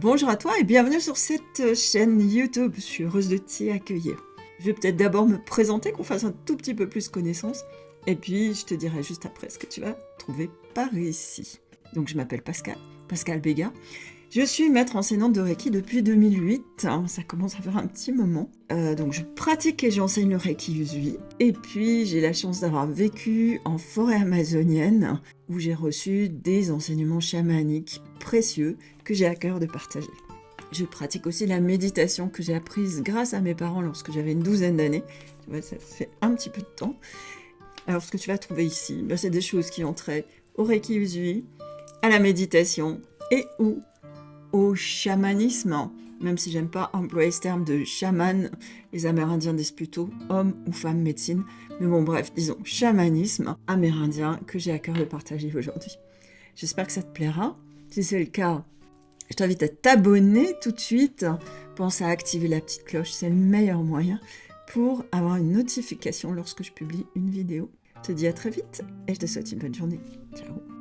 Bonjour à toi et bienvenue sur cette chaîne YouTube. Je suis heureuse de t'y accueillir. Je vais peut-être d'abord me présenter, qu'on fasse un tout petit peu plus connaissance, et puis je te dirai juste après ce que tu vas trouver par ici. Donc je m'appelle Pascal, Pascal Béga. Je suis maître enseignante de Reiki depuis 2008, hein, ça commence à faire un petit moment. Euh, donc je pratique et j'enseigne le Reiki Usui. Et puis j'ai la chance d'avoir vécu en forêt amazonienne où j'ai reçu des enseignements chamaniques précieux que j'ai à cœur de partager. Je pratique aussi la méditation que j'ai apprise grâce à mes parents lorsque j'avais une douzaine d'années. Ça fait un petit peu de temps. Alors ce que tu vas trouver ici, ben, c'est des choses qui ont trait au Reiki Usui, à la méditation et ou au chamanisme, même si j'aime pas employer ce terme de chaman, les Amérindiens disent plutôt homme ou femme médecine, mais bon bref, disons chamanisme amérindien que j'ai à cœur de partager aujourd'hui. J'espère que ça te plaira. Si c'est le cas, je t'invite à t'abonner tout de suite. Pense à activer la petite cloche, c'est le meilleur moyen pour avoir une notification lorsque je publie une vidéo. Je te dis à très vite et je te souhaite une bonne journée. Ciao